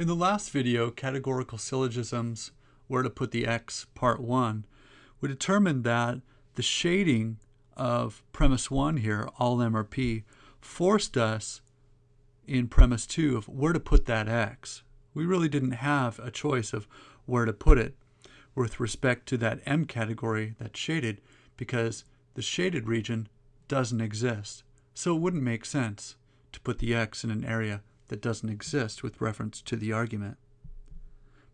In the last video, Categorical Syllogisms, Where to Put the X, Part 1, we determined that the shading of premise 1 here, all M or P, forced us in premise 2 of where to put that X. We really didn't have a choice of where to put it with respect to that M category that's shaded because the shaded region doesn't exist. So it wouldn't make sense to put the X in an area that doesn't exist with reference to the argument.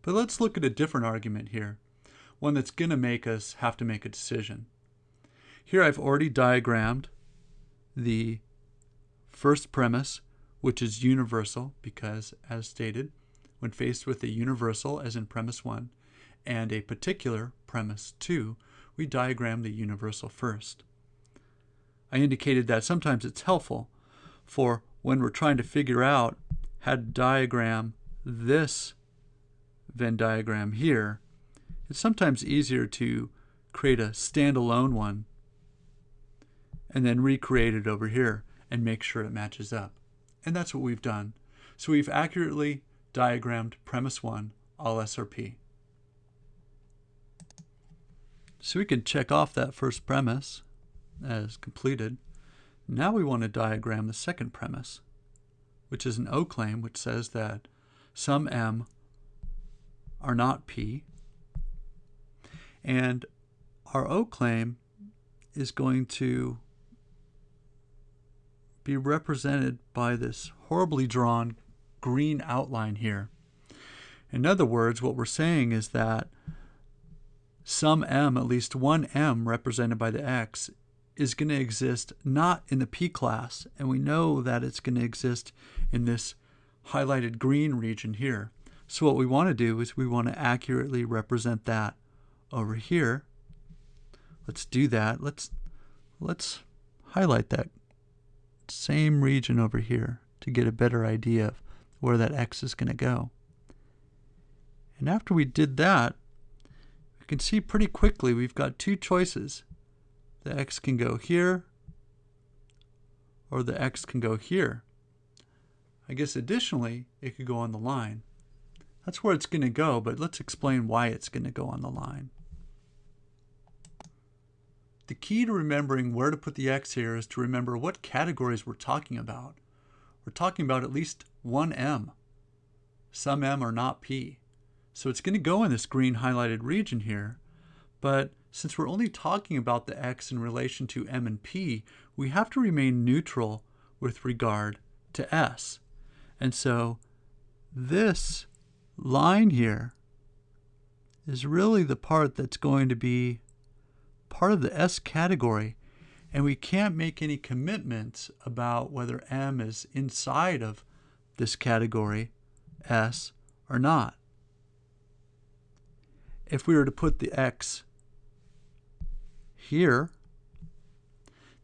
But let's look at a different argument here, one that's going to make us have to make a decision. Here I've already diagrammed the first premise, which is universal, because as stated, when faced with a universal, as in premise 1, and a particular, premise 2, we diagram the universal first. I indicated that sometimes it's helpful for when we're trying to figure out to diagram this Venn diagram here, it's sometimes easier to create a standalone one and then recreate it over here and make sure it matches up. And that's what we've done. So we've accurately diagrammed premise 1, all SRP. So we can check off that first premise as completed. Now we want to diagram the second premise, which is an O claim, which says that some M are not P. And our O claim is going to be represented by this horribly drawn green outline here. In other words, what we're saying is that some m, at least one m represented by the x, is going to exist not in the p class, and we know that it's going to exist in this highlighted green region here. So what we want to do is we want to accurately represent that over here. Let's do that. Let's let's highlight that same region over here to get a better idea of where that x is going to go. And after we did that, we can see pretty quickly we've got two choices. The x can go here, or the x can go here. I guess additionally, it could go on the line. That's where it's going to go, but let's explain why it's going to go on the line. The key to remembering where to put the x here is to remember what categories we're talking about. We're talking about at least one m. Some m are not p. So it's going to go in this green highlighted region here, but since we're only talking about the x in relation to m and p, we have to remain neutral with regard to s. And so this line here is really the part that's going to be part of the S category, and we can't make any commitments about whether M is inside of this category, S, or not. If we were to put the X here,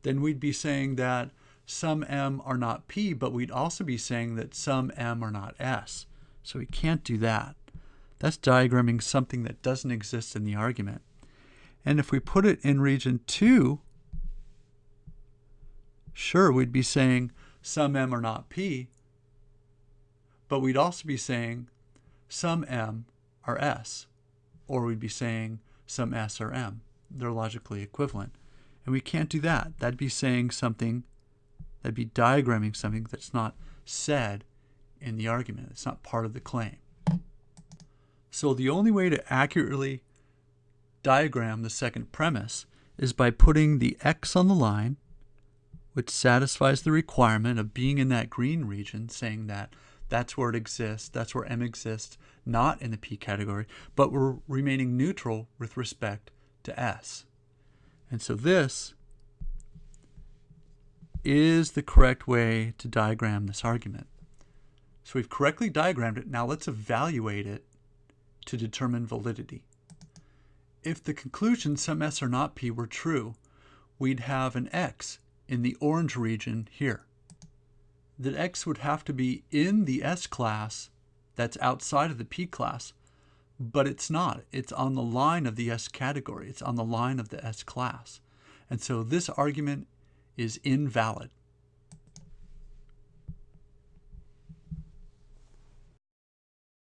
then we'd be saying that some M are not P, but we'd also be saying that some M are not S. So we can't do that. That's diagramming something that doesn't exist in the argument. And if we put it in region 2, sure, we'd be saying some m are not p, but we'd also be saying some m are s, or we'd be saying some s are m. They're logically equivalent. And we can't do that. That'd be saying something, that'd be diagramming something that's not said in the argument. It's not part of the claim. So the only way to accurately diagram the second premise is by putting the x on the line, which satisfies the requirement of being in that green region, saying that that's where it exists, that's where m exists, not in the p category, but we're remaining neutral with respect to s. And so this is the correct way to diagram this argument. So we've correctly diagrammed it. Now let's evaluate it to determine validity. If the conclusion some S or not P were true, we'd have an X in the orange region here. That X would have to be in the S class that's outside of the P class, but it's not. It's on the line of the S category. It's on the line of the S class. And so this argument is invalid.